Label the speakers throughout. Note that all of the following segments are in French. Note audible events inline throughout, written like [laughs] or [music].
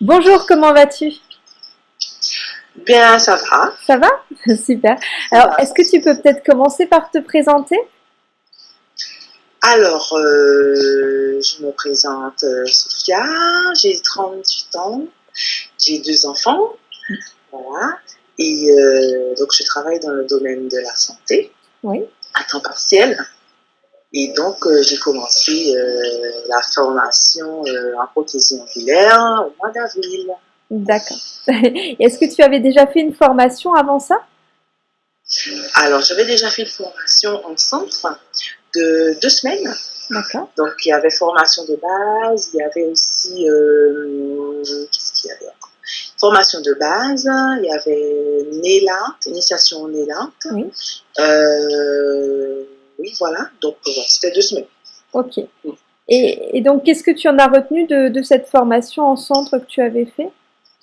Speaker 1: Bonjour, comment vas-tu?
Speaker 2: Bien, ça va.
Speaker 1: Ça va? [laughs] Super. Alors, est-ce que tu peux peut-être commencer par te présenter?
Speaker 2: Alors, euh, je me présente euh, Sophia, j'ai 38 ans, j'ai deux enfants, voilà, et euh, donc je travaille dans le domaine de la santé
Speaker 1: Oui.
Speaker 2: à temps partiel. Et donc, euh, j'ai commencé euh, la formation euh, en prothésie angulaire au mois d'avril.
Speaker 1: D'accord. [laughs] Est-ce que tu avais déjà fait une formation avant ça?
Speaker 2: Alors, j'avais déjà fait une formation en centre de deux semaines.
Speaker 1: D'accord.
Speaker 2: Donc, il y avait formation de base, il y avait aussi, qu'est-ce qu'il y avait encore? Formation de base, il y avait NELA, initiation.
Speaker 1: Oui.
Speaker 2: Euh, oui, voilà, donc voilà, c'était deux semaines.
Speaker 1: Ok. Et, et donc, qu'est-ce que tu en as retenu de, de cette formation en centre que tu avais fait?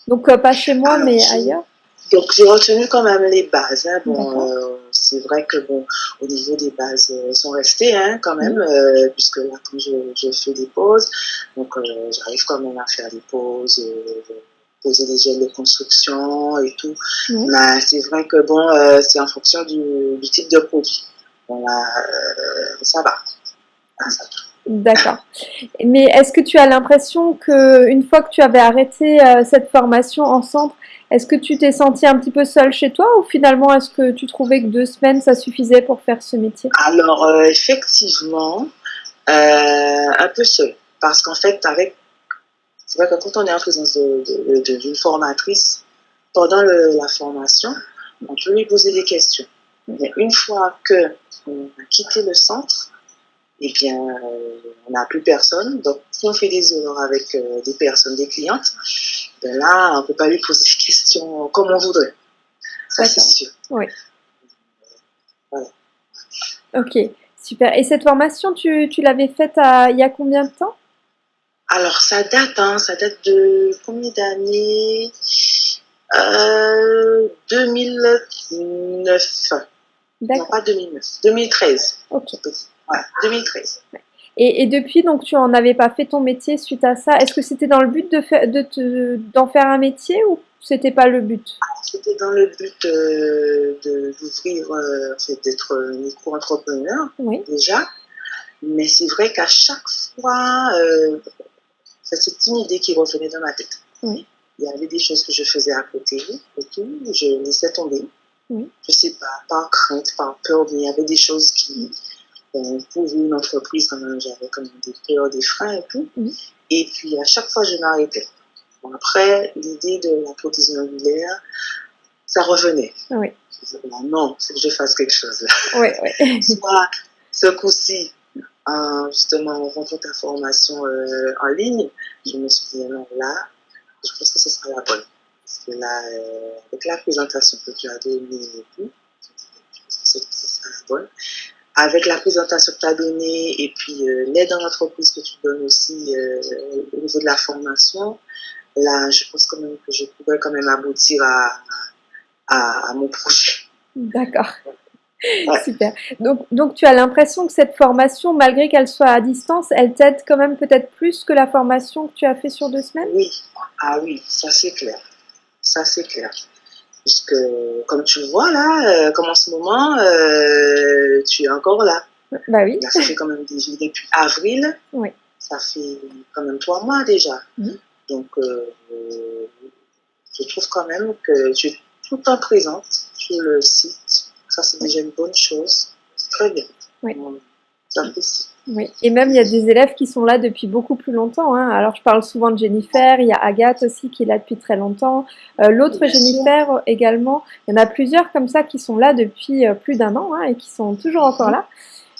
Speaker 1: Donc, euh, pas chez moi,
Speaker 2: Alors,
Speaker 1: mais ailleurs?
Speaker 2: Donc, j'ai retenu quand même les bases. hein. Bon, euh, c'est vrai que bon, au niveau des bases, euh, elles sont restées hein, quand même, euh, puisque là, quand je, je fais des pauses, donc euh, j'arrive quand même à faire des pauses, euh, poser des gels de construction et tout.
Speaker 1: Oui.
Speaker 2: Mais c'est vrai que bon, euh, c'est en fonction du, du type de produit. Euh, ça va. Ça va.
Speaker 1: D'accord. Mais est-ce que tu as l'impression que une fois que tu avais arrêté euh, cette formation en centre, est-ce que tu t'es senti un petit peu seule chez toi ou finalement est-ce que tu trouvais que deux semaines ça suffisait pour faire ce métier?
Speaker 2: Alors, euh, effectivement, euh, un peu seul. Parce qu'en fait, avec, c'est vrai que quand on est en présence d'une formatrice, pendant le- la formation, on peut lui poser des questions. Mais une fois que on a quitté le centre, eh bien, on n'a plus personne. Donc, si on fait des erreurs avec euh, des personnes, des clientes, ben là, on ne peut pas lui poser des questions comme on voudrait. Ça, c'est sûr.
Speaker 1: Ok, super. Et cette formation, tu, tu l'avais faite à- il y a combien de temps?
Speaker 2: Alors, ça date, hein, ça date de combien d'années? Euh, 2009. Non,
Speaker 1: D'accord.
Speaker 2: pas 2009. 2013.
Speaker 1: Ok.
Speaker 2: Voilà, 2013.
Speaker 1: Et, et depuis, donc, tu en avais pas fait ton métier suite à ça. Est-ce que c'était dans le but de faire, de te, d'en faire un métier ou c'était pas le but?
Speaker 2: C'était dans le but euh, de, d'ouvrir, euh, d'être micro-entrepreneur,
Speaker 1: Oui.
Speaker 2: déjà. Mais c'est vrai qu'à chaque fois, euh, c'est une idée qui revenait dans ma tête.
Speaker 1: Oui.
Speaker 2: Il y avait des choses que je faisais à côté et tout, je laissais tomber.
Speaker 1: Oui.
Speaker 2: Je sais pas, par crainte, par peur, mais il y avait des choses qui, euh, pour une entreprise, quand même, j'avais quand même des peurs, des freins et tout. Et puis, à chaque fois, je m'arrêtais. Bon, après, l'idée de la prothésie angulaire, ça revenait.
Speaker 1: Oui.
Speaker 2: Je disais, bah, non, il faut que je fasse quelque chose
Speaker 1: Oui, oui. [laughs]
Speaker 2: soit ce coup-ci, en, justement, en rentrant ta formation euh, en ligne, je me suis dit, non, là, je pense que ce sera la bonne. Là, euh, avec la présentation que tu as donnée et tout, je pense que ce, ce sera la bonne. Avec la présentation que tu as donnée et puis euh, l'aide en entreprise que tu donnes aussi euh, au niveau de la formation, là, je pense quand même que je pourrais quand même aboutir à, à, à mon projet.
Speaker 1: D'accord.
Speaker 2: Ouais. [laughs]
Speaker 1: Super. Donc, donc, tu as l'impression que cette formation, malgré qu'elle soit à distance, elle t'aide quand même peut-être plus que la formation que tu as fait sur deux semaines?
Speaker 2: Oui, ah oui, ça c'est clair. Ça c'est clair. Puisque, comme tu le vois là, euh, comme en ce moment, euh, tu es encore là.
Speaker 1: Bah oui.
Speaker 2: Là, ça fait quand même depuis avril.
Speaker 1: Oui.
Speaker 2: Ça fait quand même trois mois déjà.
Speaker 1: Mhm.
Speaker 2: Donc, euh, euh, je trouve quand même que tu es tout le temps présente sur le site. Ça, c'est déjà une bonne chose. C'est très bien.
Speaker 1: Oui. Oui. Et même, il y a des élèves qui sont là depuis beaucoup plus longtemps. hein. Alors, je parle souvent de Jennifer, il y a Agathe aussi qui est là depuis très longtemps. Euh, L'autre
Speaker 2: sûr.
Speaker 1: Jennifer également. Il y en a plusieurs comme ça qui sont là depuis euh, plus d'un an hein, et qui sont toujours encore là.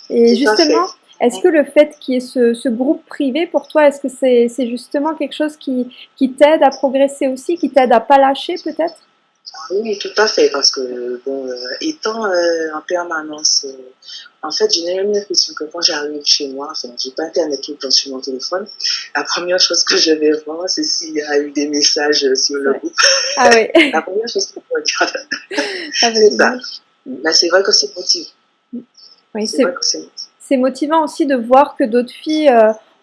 Speaker 1: Et justement, est-ce que le fait qu'il y ait ce, ce groupe privé, pour toi, est-ce que c'est c'est justement quelque chose qui, qui t'aide à progresser aussi, qui t'aide à pas lâcher peut-être?
Speaker 2: Oui, tout à fait, parce que, bon, euh, étant euh, en permanence, euh, en fait, j'ai même l'impression que quand j'arrive chez moi, enfin, j'ai pas Internet tout le temps sur mon téléphone, la première chose que je vais voir, c'est s'il y a eu des messages sur le
Speaker 1: Ouais.
Speaker 2: groupe.
Speaker 1: Ah oui. [laughs]
Speaker 2: La première chose que je regarde,
Speaker 1: Ah,
Speaker 2: c'est ça. Mais c'est vrai que c'est motivant.
Speaker 1: Oui,
Speaker 2: C'est motivant.
Speaker 1: motivant aussi de voir que d'autres filles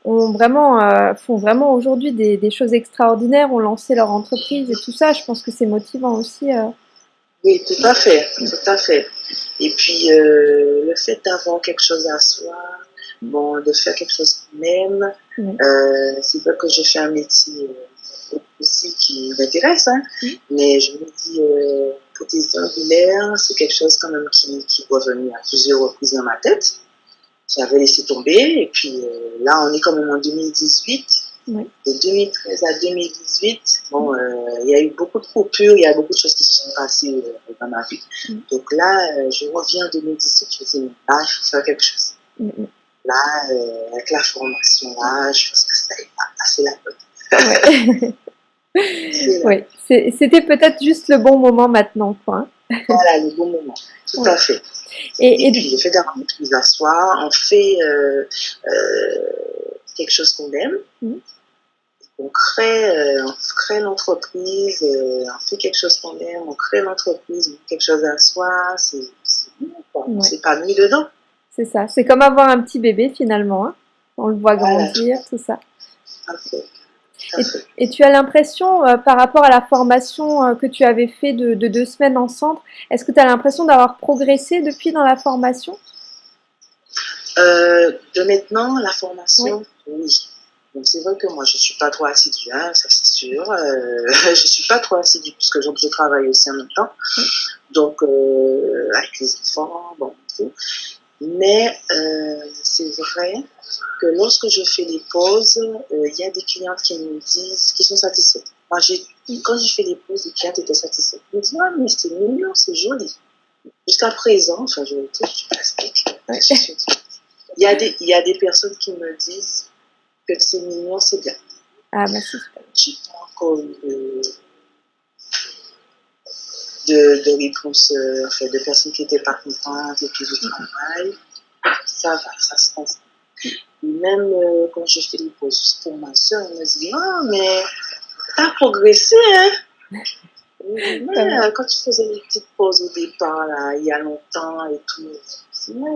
Speaker 1: ont vraiment, euh, font vraiment aujourd'hui des, des, choses extraordinaires, ont lancé leur entreprise et tout ça. Je pense que c'est motivant aussi. Euh.
Speaker 2: Oui, tout à fait, tout à fait. Et puis, euh, le fait d'avoir quelque chose à soi, bon, de faire quelque chose qu'on aime, c'est vrai que je fais un métier aussi qui m'intéresse, hein, mais je me dis, euh, prothèse c'est quelque chose quand même qui, qui doit venir à plusieurs reprises dans ma tête j'avais laissé tomber. Et puis euh, là, on est quand même en 2018. De 2013 à 2018, bon, euh, il y a eu beaucoup de coupures, il y a beaucoup de choses qui se sont passées euh, dans ma vie. Donc là, je reviens en 2018, je me dis, là, il faut faire quelque chose. Là, avec la formation, là, je pense que ça passé la
Speaker 1: bonne. oui, [laughs] c'était peut-être juste le bon moment maintenant, quoi.
Speaker 2: Hein. voilà, le bon moment, tout à fait. Et, puis, j'ai fait des rencontres à soi, on fait euh, euh, quelque chose qu'on aime, mm. on crée, euh, on crée l'entreprise, on fait quelque chose qu'on aime, on crée l'entreprise, on quelque chose à soi, c'est ouais. pas mis dedans.
Speaker 1: C'est ça, c'est comme avoir un petit bébé finalement, hein. on le voit grandir, tout ça. Et, tu as l'impression, euh, par rapport à la formation euh, que tu avais fait de, deux semaines en centre, est-ce que tu as l'impression d'avoir progressé depuis dans la formation?
Speaker 2: Euh, De maintenant, la formation, oui. Donc c'est vrai que moi je suis pas trop assidue, hein, ça c'est sûr. [laughs] je suis pas trop assidue puisque je travaille aussi en même temps. Donc avec les enfants, bon, tout. Mais c'est vrai que lorsque je fais les pauses, euh, il y a des clientes qui me disent qu'ils sont satisfaites. Moi, quand j'ai fait les pauses, les clientes étaient satisfaites. Ils me disent, ah, mais c'est mignon, c'est joli. Jusqu'à présent, enfin, je, t'explique. Il y, a des, il y a des personnes qui me disent que c'est mignon, c'est bien.
Speaker 1: Ah,
Speaker 2: J'ai pas encore eu de, de, de réponse, euh, enfin, de personnes qui n'étaient pas contentes et puis du travail. Ça va, ça se passe même euh, quand je fais les pauses pour ma soeur, elle me dit Ah, mais t'as progressé, hein [laughs] mais, quand tu faisais les petites pauses au départ, là, il y a longtemps et tout,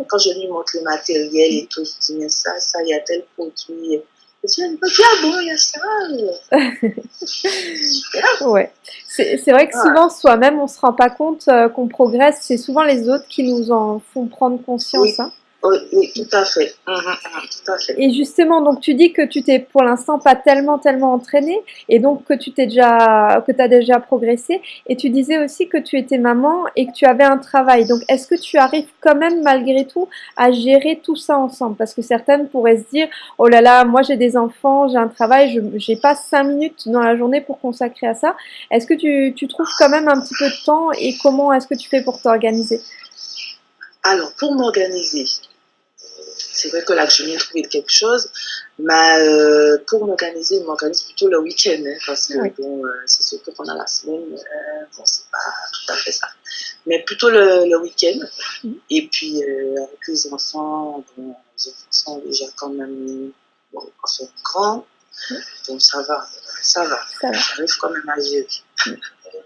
Speaker 2: quand je lui montre le matériel et tout, je dis Mais ça, ça, il y a tel produit. Ah bon, il y a
Speaker 1: ça. ouais. C'est vrai que souvent, soi-même, on ne se rend pas compte euh, qu'on progresse. C'est souvent les autres qui nous en font prendre conscience. Hein.
Speaker 2: Oui, tout à fait. Hum, hum, tout à fait.
Speaker 1: Et justement, donc tu dis que tu t'es pour l'instant pas tellement tellement entraîné et donc que tu t'es déjà que as déjà progressé et tu disais aussi que tu étais maman et que tu avais un travail. Donc est-ce que tu arrives quand même malgré tout à gérer tout ça ensemble? Parce que certaines pourraient se dire "Oh là là, moi j'ai des enfants, j'ai un travail, je j'ai pas cinq minutes dans la journée pour consacrer à ça." Est-ce que tu, tu trouves quand même un petit peu de temps et comment est-ce que tu fais pour t'organiser?
Speaker 2: Alors, pour m'organiser, c'est vrai que là, je viens de trouver quelque chose, mais euh, pour m'organiser, je m'organise plutôt le week-end, hein, parce que bon, euh, c'est sûr que pendant la semaine, euh, bon, c'est pas tout à fait ça. Mais plutôt le, week-end. Mm. Et puis, avec les enfants, bon, les enfants sont déjà quand même bon, enfin, grands, mm. donc ça va, ça va. J'arrive quand même à gérer. Mm.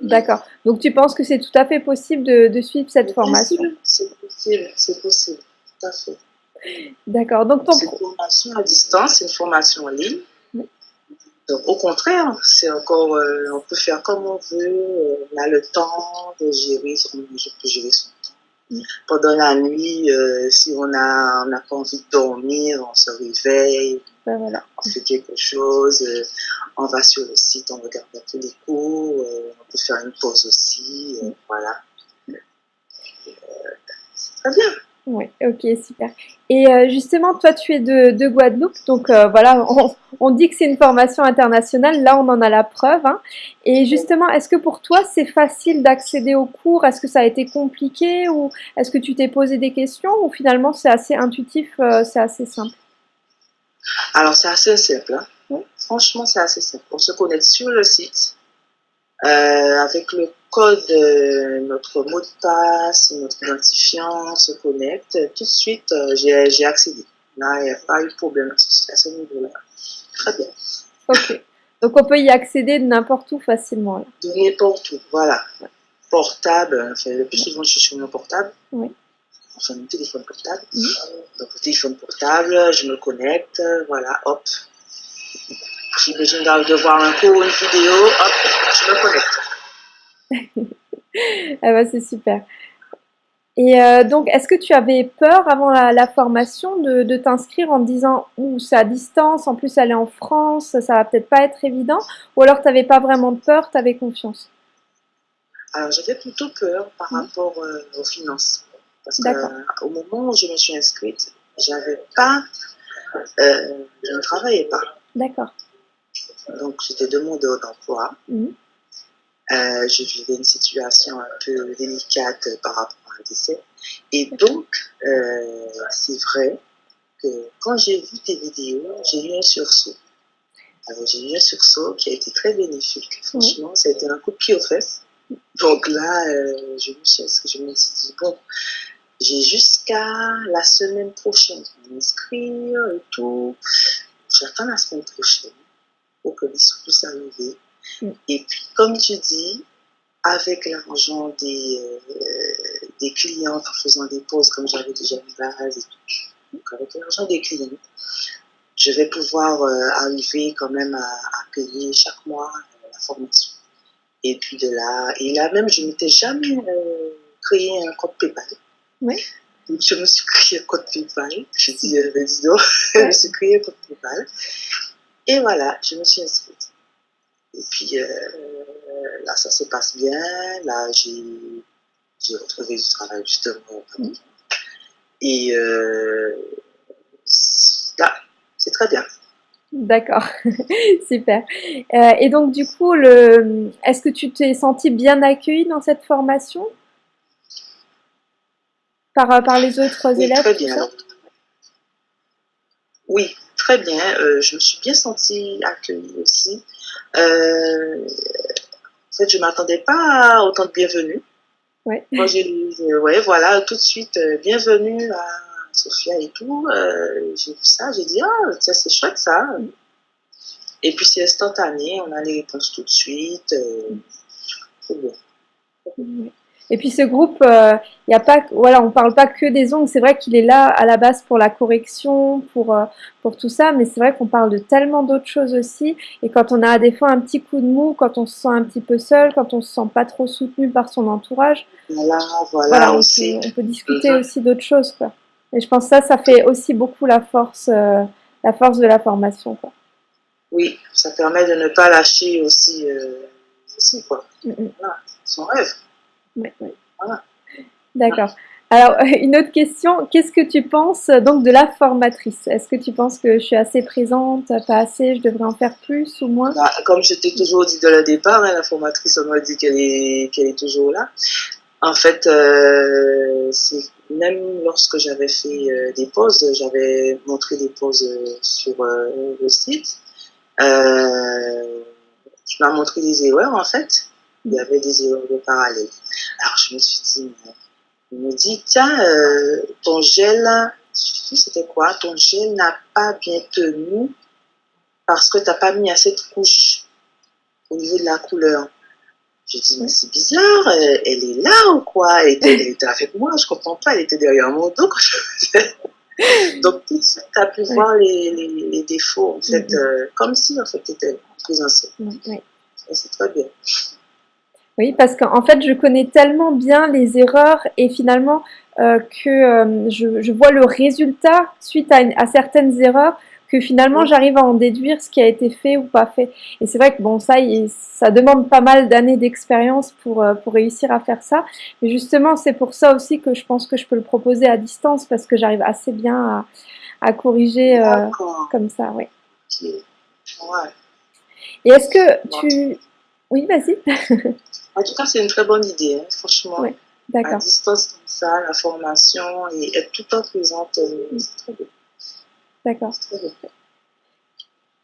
Speaker 1: D'accord. Donc tu penses que c'est tout à fait possible de, de suivre cette formation?
Speaker 2: C'est possible, c'est possible, tout à fait.
Speaker 1: D'accord. Donc,
Speaker 2: ton... C'est une formation à distance, c'est une formation en ligne. Donc, au contraire, c'est encore, euh, on peut faire comme on veut, euh, on a le temps de gérer, on peut gérer son temps. Pendant la nuit, euh, si on a, on n'a pas envie de dormir, on se réveille,
Speaker 1: ben voilà.
Speaker 2: on fait quelque chose, on va sur le site, on regarde un peu les cours, on peut faire une pause aussi, voilà. c'est très bien.
Speaker 1: Oui, ok, super. Et euh, justement, toi, tu es de, Guadeloupe, donc euh, voilà, [laughs] on, dit que c'est une formation internationale, là, on en a la preuve. Hein. Et justement, est-ce que pour toi, c'est facile d'accéder aux cours? Est-ce que ça a été compliqué ou est-ce que tu t'es posé des questions ou finalement, c'est assez intuitif, euh, c'est assez simple?
Speaker 2: Alors, c'est assez simple. Hein. Franchement, c'est assez simple. On se connecte sur le site avec le code, euh, notre mot de passe, notre identifiant se connecte, tout de suite, euh, j'ai accédé. Là, il n'y a pas eu de problème à ce niveau-là. Très bien.
Speaker 1: Ok. Donc, on peut y accéder de n'importe où facilement. Là.
Speaker 2: De n'importe où, voilà. Portable, enfin, le plus souvent, je suis sur mon portable.
Speaker 1: Oui.
Speaker 2: enfin mon téléphone portable. Donc le téléphone portable, je me connecte, voilà, hop. J'ai besoin de voir un cours, une vidéo, hop, je me
Speaker 1: connecte. Ah bah c'est super. Et euh, donc, est-ce que tu avais peur avant la, formation de, de t'inscrire en te disant ou c'est à distance, en plus elle est en France, ça va peut-être pas être évident, ou alors tu n'avais pas vraiment de peur, tu avais confiance?
Speaker 2: Alors j'avais plutôt peur par mmh. rapport euh, aux finances. Parce qu'au moment où je me suis inscrite, j'avais pas, euh, je ne travaillais pas.
Speaker 1: D'accord.
Speaker 2: Donc j'étais demandeur d'emploi. Mmh. Euh, je vivais une situation un peu délicate par rapport et donc, euh, c'est vrai que quand j'ai vu tes vidéos, j'ai eu un sursaut. Alors, j'ai eu un sursaut qui a été très bénéfique. Franchement, ça a été un coup de pied aux fesses. Donc là, euh, je, me suis, je me suis dit, bon, j'ai jusqu'à la semaine prochaine pour m'inscrire et tout. J'attends la semaine prochaine pour que les sous puissent arriver. Et puis, comme tu dis, avec l'argent des, euh, des clients en faisant des pauses comme j'avais déjà mis base et tout. Donc avec l'argent des clients, je vais pouvoir euh, arriver quand même à, payer chaque mois euh, la formation. Et puis de là, et là même, je m'étais jamais créé un compte PayPal.
Speaker 1: Oui.
Speaker 2: Donc je me suis créé un compte PayPal. Je dis, donc, [laughs] je me suis créé un compte PayPal. Et voilà, je me suis inscrite. Et puis, là, ça se passe bien. Là, j'ai retrouvé du travail, justement. Et euh, là, c'est très bien.
Speaker 1: D'accord, [laughs] super. Euh, et donc, du coup, est-ce que tu t'es senti bien accueilli dans cette formation? Par, par les autres
Speaker 2: oui,
Speaker 1: élèves
Speaker 2: Très bien. Oui, très bien. Euh, je me suis bien sentie accueillie aussi. Euh, en fait, je ne m'attendais pas à autant de bienvenue.
Speaker 1: Ouais.
Speaker 2: Quand j'ai lu, ouais, voilà, tout de suite, euh, bienvenue à Sophia et tout. J'ai vu ça, j'ai dit, ah, tiens, c'est chouette ça. Et puis c'est instantané, on a les réponses tout de suite. c'est
Speaker 1: bien. Et puis ce groupe, il euh, y a pas, voilà, on parle pas que des ongles. C'est vrai qu'il est là à la base pour la correction, pour euh, pour tout ça, mais c'est vrai qu'on parle de tellement d'autres choses aussi. Et quand on a des fois un petit coup de mou, quand on se sent un petit peu seul, quand on se sent pas trop soutenu par son entourage,
Speaker 2: voilà, voilà, on, aussi.
Speaker 1: Peut, on peut discuter aussi d'autres choses, quoi. Et je pense que ça, ça fait aussi beaucoup la force, euh, la force de la formation, quoi.
Speaker 2: Oui, ça permet de ne pas lâcher aussi, aussi quoi. Voilà, son rêve.
Speaker 1: Oui, D'accord. Alors, une autre question, qu'est-ce que tu penses donc de la formatrice? Est-ce que tu penses que je suis assez présente, pas assez, je devrais en faire plus ou moins?
Speaker 2: Bah, Comme je t'ai toujours dit de le départ, hein, la formatrice, on m'a dit qu'elle est, qu'elle est toujours là. En fait, euh, même lorsque j'avais fait euh, des pauses, j'avais montré des pauses euh, sur le site. je m'as montré des erreurs, en fait il y avait des erreurs de parallèle. Alors je me suis dit, il me dit, tiens, euh, ton gel, c'était quoi? Ton gel n'a pas bien tenu parce que tu n'as pas mis assez de couches au niveau de la couleur. J'ai dit, mais c'est bizarre, elle, est là ou quoi? Elle était, avec moi, je comprends pas, elle était derrière mon dos [laughs] Donc tout de suite, tu as pu voir les, les, défauts, en fait, mm-hmm. euh, comme si en fait tu étais présentiel. Oui. C'est très bien.
Speaker 1: Oui, parce qu'en fait, je connais tellement bien les erreurs et finalement euh, que euh, je, vois le résultat suite à, certaines erreurs que finalement j'arrive à en déduire ce qui a été fait ou pas fait. Et c'est vrai que bon, ça, ça demande pas mal d'années d'expérience pour, euh, pour réussir à faire ça. Mais justement, c'est pour ça aussi que je pense que je peux le proposer à distance parce que j'arrive assez bien à, à corriger comme ça, oui. Et est-ce que tu... Oui, vas-y.
Speaker 2: En tout cas, c'est une très bonne idée, hein, franchement.
Speaker 1: Oui, d'accord.
Speaker 2: À distance comme ça, la formation et être tout le temps présente, euh, c'est très bien.
Speaker 1: D'accord.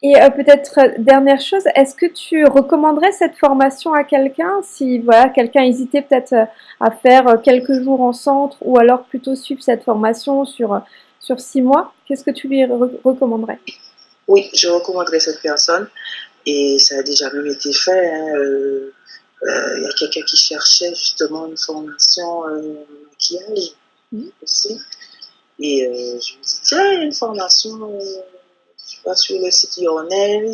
Speaker 1: Et euh, peut-être euh, dernière chose, est-ce que tu recommanderais cette formation à quelqu'un si voilà quelqu'un hésitait peut-être à faire quelques jours en centre ou alors plutôt suivre cette formation sur sur six mois? Qu'est-ce que tu lui recommanderais?
Speaker 2: Oui, je recommanderais cette personne et ça a déjà même été fait. Hein, il euh, y a quelqu'un qui cherchait justement une formation euh, maquillage. mmh. aussi. Et euh, je me dis, tiens, il une formation, euh, tu vas sur le site Yournels,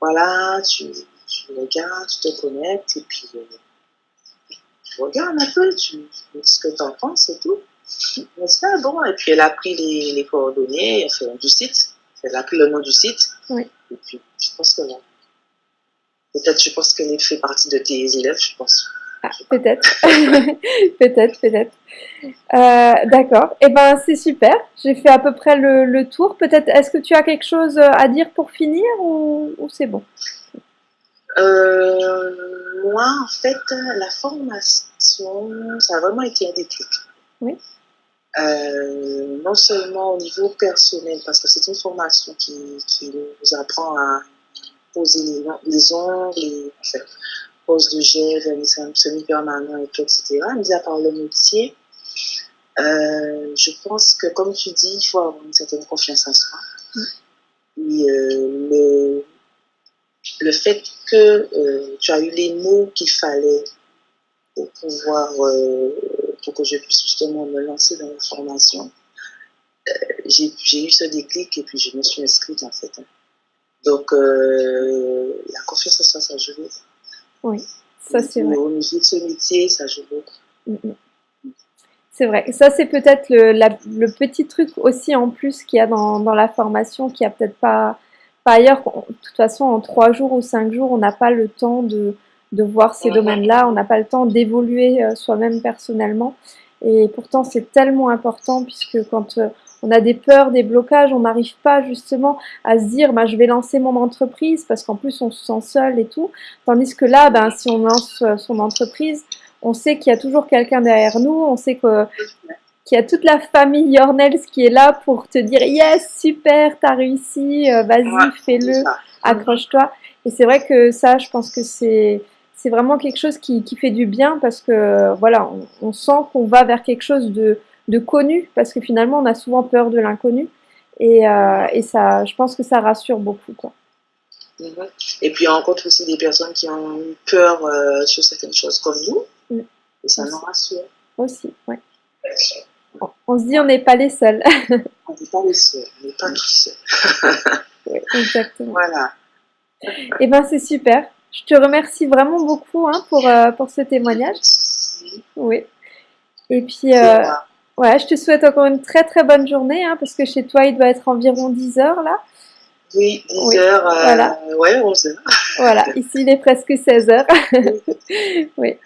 Speaker 2: voilà, tu, tu, regardes, tu te connectes, et puis euh, tu regardes un peu, tu, dis ce que tu en penses et tout. Mais ça, bon, et puis elle a pris les, les coordonnées enfin, du site, elle a pris le nom du site,
Speaker 1: oui.
Speaker 2: Et puis je pense que là, peut-être, je pense qu'elle fait partie de tes élèves, je pense.
Speaker 1: Ah, peut-être, [laughs] peut-être, peut-être. Euh, D'accord. Eh ben, c'est super. J'ai fait à peu près le, le tour. Peut-être, est-ce que tu as quelque chose à dire pour finir ou, ou c'est bon?
Speaker 2: Euh, Moi, en fait, la formation, ça a vraiment été un déclic.
Speaker 1: Oui.
Speaker 2: Euh, non seulement au niveau personnel, parce que c'est une formation qui, qui nous apprend à poser les, les ongles, les, enfin, pose de gel, vernissage semi-permanent et tout, etc. Mis à part le métier, euh, je pense que, comme tu dis, il faut avoir une certaine confiance en soi.
Speaker 1: Mm.
Speaker 2: Et euh, le, le fait que euh, tu as eu les mots qu'il fallait pour pouvoir, pour que je puisse justement me lancer dans la formation, euh, j'ai eu ce déclic et puis je me suis inscrite en fait. Donc, euh, la confiance en soi, ça joue.
Speaker 1: Oui, ça c'est vrai.
Speaker 2: Au niveau de ce métier, ça joue beaucoup.
Speaker 1: Mm, mm. C'est vrai. Ça, c'est peut-être le, petit truc aussi en plus qu'il y a dans, dans la formation, qui a peut-être pas, pas ailleurs. De toute façon, en trois jours ou cinq jours, on n'a pas le temps de, de voir ces domaines-là, on n'a pas le temps d'évoluer euh, soi-même personnellement. Et pourtant, c'est tellement important puisque quand euh, on a des peurs, des blocages, on n'arrive pas justement à se dire bah, je vais lancer mon entreprise parce qu'en plus on se sent seul et tout. Tandis que là, ben, si on lance euh, son entreprise, on sait qu'il y a toujours quelqu'un derrière nous, on sait que qu'il y a toute la famille Yornels qui est là pour te dire yes, super, t'as réussi, vas-y,
Speaker 2: Ouais,
Speaker 1: fais-le, accroche-toi. Et c'est vrai que ça, je pense que c'est c'est vraiment quelque chose qui, qui fait du bien parce que voilà, on, on sent qu'on va vers quelque chose de, de connu parce que finalement on a souvent peur de l'inconnu et, euh, et ça, je pense que ça rassure beaucoup quoi.
Speaker 2: Mhm. Et puis, on rencontre aussi des personnes qui ont eu peur euh, sur certaines choses comme nous.
Speaker 1: Mm.
Speaker 2: Et ça nous rassure.
Speaker 1: Aussi, ouais. On, on se dit on n'est pas les seuls. [laughs]
Speaker 2: On n'est pas les seuls, on n'est pas tout seuls.
Speaker 1: Exactement. [laughs]
Speaker 2: Voilà.
Speaker 1: Et ben c'est super. Je te remercie vraiment beaucoup hein, pour, euh, pour ce témoignage. Oui. Et puis, euh, ouais, je te souhaite encore une très très bonne journée, hein, parce que chez toi, il doit être environ 10 heures là.
Speaker 2: Oui, 10
Speaker 1: oui,
Speaker 2: heures, euh,
Speaker 1: voilà.
Speaker 2: ouais, 11 heures.
Speaker 1: Voilà, [laughs] ici il est presque 16 heures. [laughs] oui,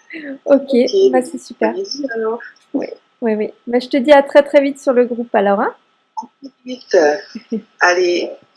Speaker 1: ok,
Speaker 2: Ok,
Speaker 1: bah, c'est super.
Speaker 2: Alors.
Speaker 1: Oui, oui. Bah, je te dis à très très vite sur le groupe alors. Hein
Speaker 2: Vite. Allez, [laughs]